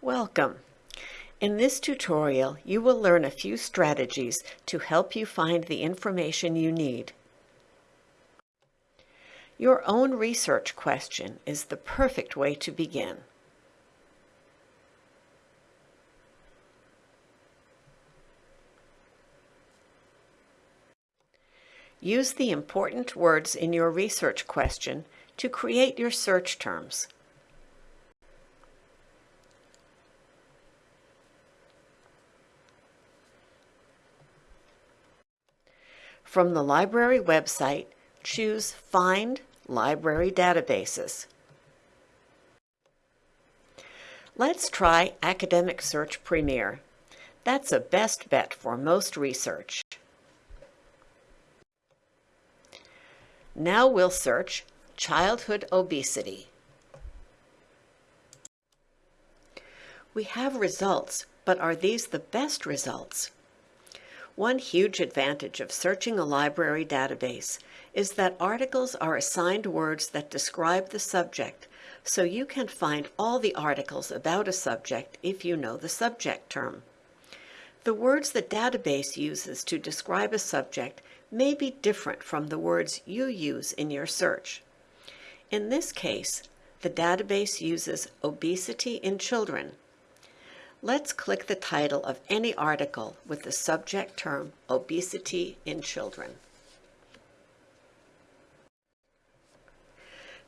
Welcome. In this tutorial, you will learn a few strategies to help you find the information you need. Your own research question is the perfect way to begin. Use the important words in your research question to create your search terms. From the library website, choose Find Library Databases. Let's try Academic Search Premier. That's a best bet for most research. Now we'll search childhood obesity. We have results, but are these the best results? One huge advantage of searching a library database is that articles are assigned words that describe the subject, so you can find all the articles about a subject if you know the subject term. The words the database uses to describe a subject may be different from the words you use in your search. In this case, the database uses obesity in children. Let's click the title of any article with the subject term obesity in children.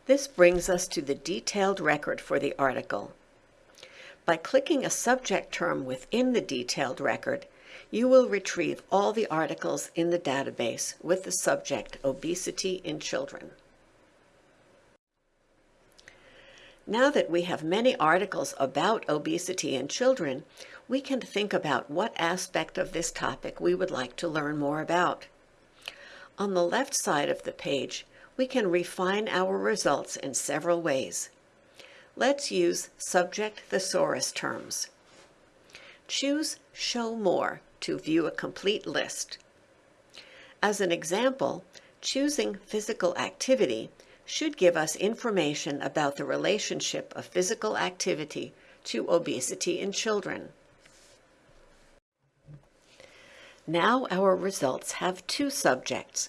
This brings us to the detailed record for the article. By clicking a subject term within the detailed record, you will retrieve all the articles in the database with the subject Obesity in Children. Now that we have many articles about obesity in children, we can think about what aspect of this topic we would like to learn more about. On the left side of the page, we can refine our results in several ways. Let's use subject thesaurus terms. Choose Show More to view a complete list. As an example, choosing physical activity should give us information about the relationship of physical activity to obesity in children. Now our results have two subjects,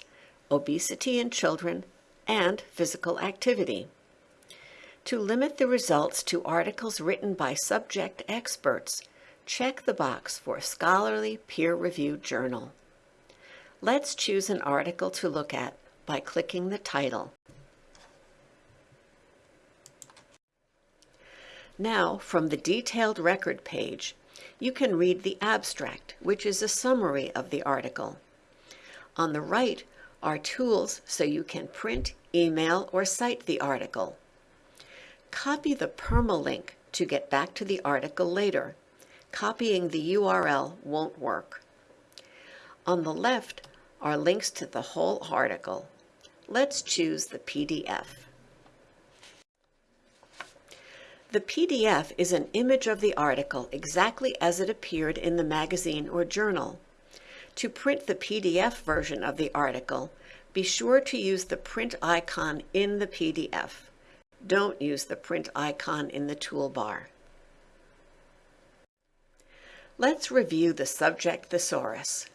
obesity in children and physical activity. To limit the results to articles written by subject experts, check the box for scholarly peer-reviewed journal. Let's choose an article to look at by clicking the title. Now, from the detailed record page, you can read the abstract, which is a summary of the article. On the right are tools so you can print, email, or cite the article. Copy the permalink to get back to the article later copying the URL won't work. On the left are links to the whole article. Let's choose the PDF. The PDF is an image of the article exactly as it appeared in the magazine or journal. To print the PDF version of the article, be sure to use the print icon in the PDF. Don't use the print icon in the toolbar. Let's review the subject thesaurus.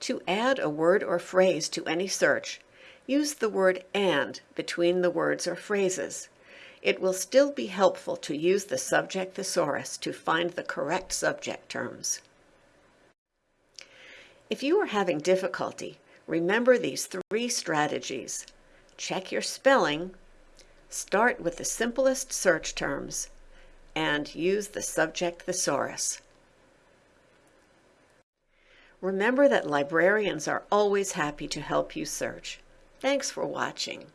To add a word or phrase to any search, use the word AND between the words or phrases. It will still be helpful to use the subject thesaurus to find the correct subject terms. If you are having difficulty, remember these three strategies. Check your spelling, start with the simplest search terms, and use the subject thesaurus. Remember that librarians are always happy to help you search. Thanks for watching.